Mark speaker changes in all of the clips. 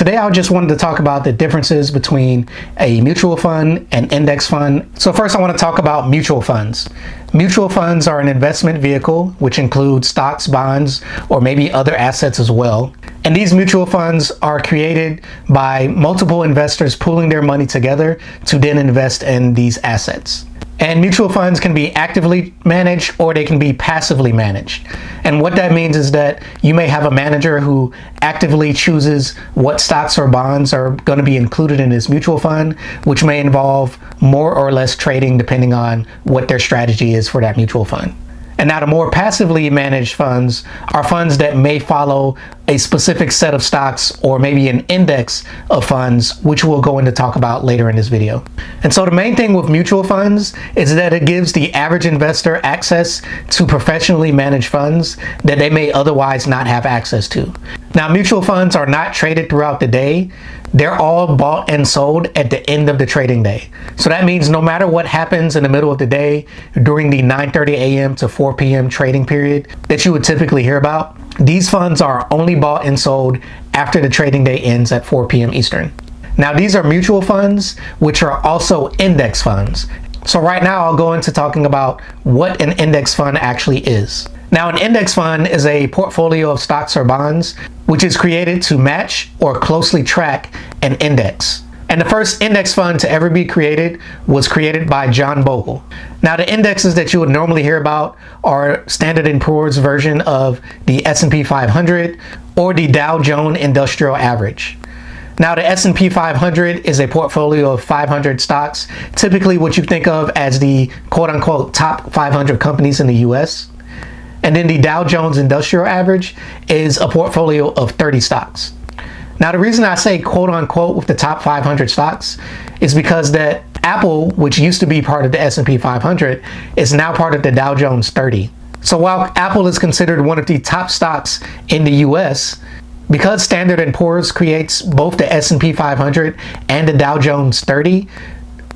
Speaker 1: Today I just wanted to talk about the differences between a mutual fund and index fund. So first I want to talk about mutual funds. Mutual funds are an investment vehicle which includes stocks, bonds, or maybe other assets as well. And these mutual funds are created by multiple investors pooling their money together to then invest in these assets. And mutual funds can be actively managed or they can be passively managed. And what that means is that you may have a manager who actively chooses what stocks or bonds are going to be included in this mutual fund, which may involve more or less trading depending on what their strategy is for that mutual fund. And now the more passively managed funds are funds that may follow a specific set of stocks or maybe an index of funds, which we'll go into talk about later in this video. And so the main thing with mutual funds is that it gives the average investor access to professionally managed funds that they may otherwise not have access to. Now mutual funds are not traded throughout the day they're all bought and sold at the end of the trading day. So that means no matter what happens in the middle of the day during the 9.30 a.m. to 4 p.m. trading period that you would typically hear about, these funds are only bought and sold after the trading day ends at 4 p.m. Eastern. Now these are mutual funds, which are also index funds. So right now I'll go into talking about what an index fund actually is. Now an index fund is a portfolio of stocks or bonds which is created to match or closely track an index. And the first index fund to ever be created was created by John Bogle. Now the indexes that you would normally hear about are Standard & Poor's version of the S&P 500 or the Dow Jones Industrial Average. Now the S&P 500 is a portfolio of 500 stocks, typically what you think of as the quote-unquote top 500 companies in the US. And then the Dow Jones Industrial Average is a portfolio of 30 stocks. Now, the reason I say quote unquote with the top 500 stocks is because that Apple, which used to be part of the S&P 500, is now part of the Dow Jones 30. So while Apple is considered one of the top stocks in the US, because Standard & Poor's creates both the S&P 500 and the Dow Jones 30,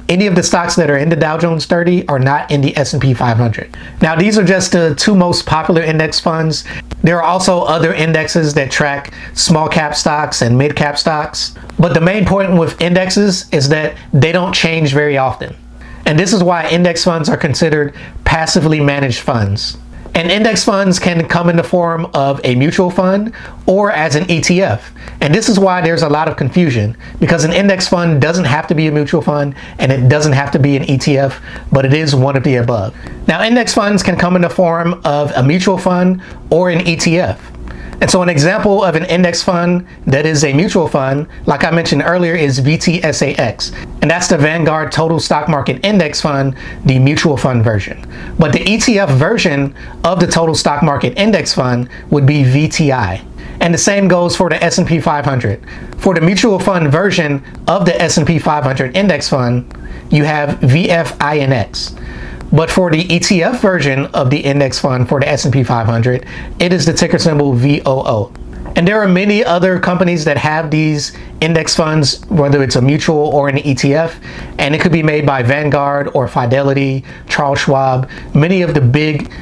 Speaker 1: any of the stocks that are in the Dow Jones 30 are not in the S&P 500. Now these are just the two most popular index funds. There are also other indexes that track small cap stocks and mid cap stocks. But the main point with indexes is that they don't change very often. And this is why index funds are considered passively managed funds. And index funds can come in the form of a mutual fund or as an ETF. And this is why there's a lot of confusion because an index fund doesn't have to be a mutual fund and it doesn't have to be an ETF, but it is one of the above. Now index funds can come in the form of a mutual fund or an ETF. And so an example of an index fund that is a mutual fund, like I mentioned earlier, is VTSAX. And that's the Vanguard Total Stock Market Index Fund, the mutual fund version. But the ETF version of the Total Stock Market Index Fund would be VTI. And the same goes for the S&P 500. For the mutual fund version of the S&P 500 Index Fund, you have VFINX. But for the ETF version of the index fund for the S&P 500, it is the ticker symbol VOO. And there are many other companies that have these index funds, whether it's a mutual or an ETF, and it could be made by Vanguard or Fidelity, Charles Schwab. Many of the big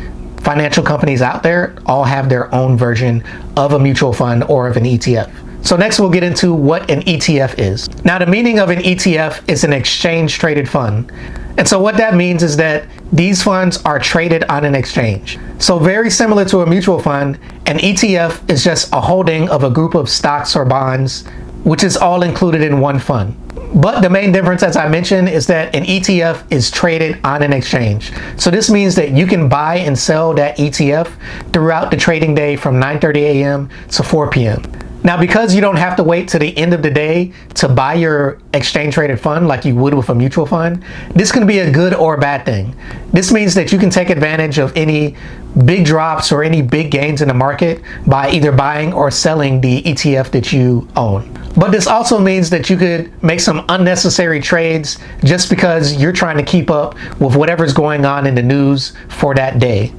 Speaker 1: financial companies out there all have their own version of a mutual fund or of an ETF. So next we'll get into what an ETF is. Now the meaning of an ETF is an exchange traded fund. And so what that means is that these funds are traded on an exchange. So very similar to a mutual fund, an ETF is just a holding of a group of stocks or bonds, which is all included in one fund. But the main difference, as I mentioned, is that an ETF is traded on an exchange. So this means that you can buy and sell that ETF throughout the trading day from 9.30 a.m. to 4 p.m. Now, because you don't have to wait to the end of the day to buy your exchange traded fund like you would with a mutual fund, this can be a good or a bad thing. This means that you can take advantage of any big drops or any big gains in the market by either buying or selling the ETF that you own. But this also means that you could make some unnecessary trades just because you're trying to keep up with whatever's going on in the news for that day.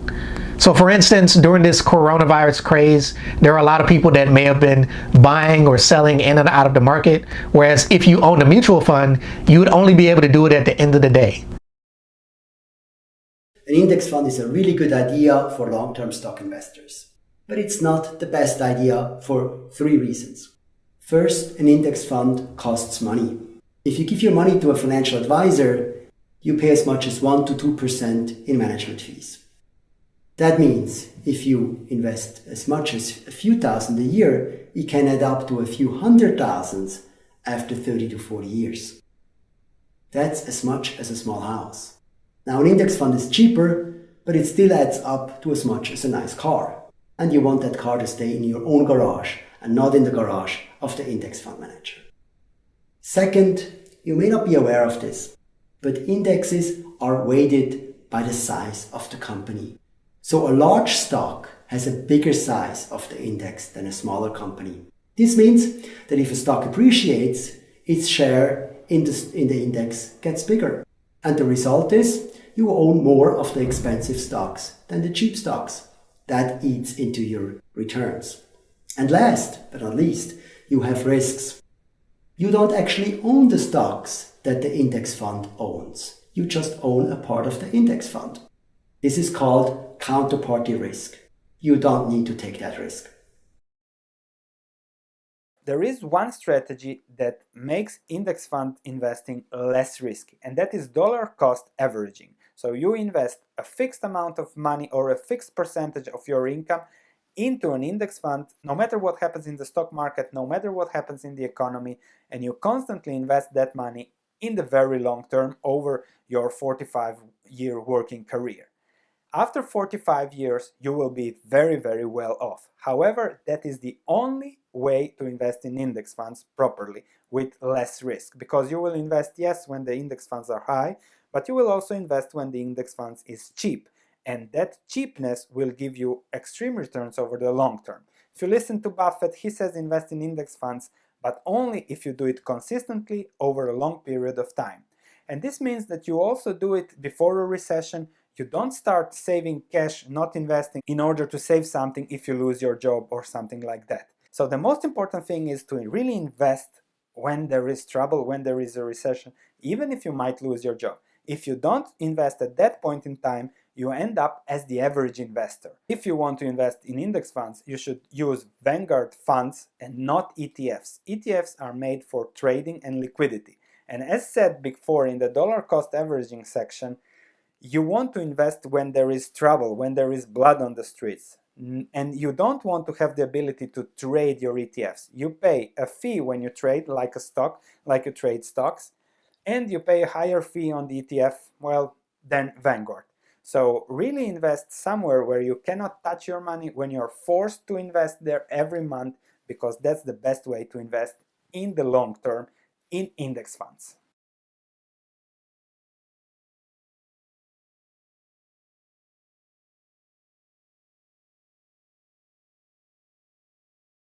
Speaker 1: So for instance, during this coronavirus craze, there are a lot of people that may have been buying or selling in and out of the market. Whereas if you own a mutual fund, you would only be able to do it at the end of the day.
Speaker 2: An index fund is a really good idea for long-term stock investors. But it's not the best idea for three reasons. First, an index fund costs money. If you give your money to a financial advisor, you pay as much as 1 to 2% in management fees. That means if you invest as much as a few thousand a year, it can add up to a few hundred thousands after 30 to 40 years. That's as much as a small house. Now an index fund is cheaper, but it still adds up to as much as a nice car. And you want that car to stay in your own garage and not in the garage of the index fund manager. Second, you may not be aware of this, but indexes are weighted by the size of the company. So a large stock has a bigger size of the index than a smaller company. This means that if a stock appreciates, its share in the, in the index gets bigger. And the result is you own more of the expensive stocks than the cheap stocks. That eats into your returns. And last but not least, you have risks. You don't actually own the stocks that the index fund owns. You just own a part of the index fund. This is called counterparty risk. You don't need to take that risk.
Speaker 3: There is one strategy that makes index fund investing less risky, and that is dollar cost averaging. So you invest a fixed amount of money or a fixed percentage of your income into an index fund, no matter what happens in the stock market, no matter what happens in the economy, and you constantly invest that money in the very long term over your 45 year working career. After 45 years, you will be very, very well off. However, that is the only way to invest in index funds properly with less risk because you will invest, yes, when the index funds are high, but you will also invest when the index funds is cheap and that cheapness will give you extreme returns over the long term. If you listen to Buffett, he says invest in index funds, but only if you do it consistently over a long period of time. And this means that you also do it before a recession. You don't start saving cash, not investing, in order to save something if you lose your job or something like that. So the most important thing is to really invest when there is trouble, when there is a recession, even if you might lose your job. If you don't invest at that point in time, you end up as the average investor. If you want to invest in index funds, you should use Vanguard funds and not ETFs. ETFs are made for trading and liquidity. And as said before in the dollar cost averaging section, you want to invest when there is trouble, when there is blood on the streets. And you don't want to have the ability to trade your ETFs. You pay a fee when you trade, like a stock, like you trade stocks, and you pay a higher fee on the ETF, well, than Vanguard. So really invest somewhere where you cannot touch your money when you're forced to invest there every month because that's the best way to invest in the long term in index funds.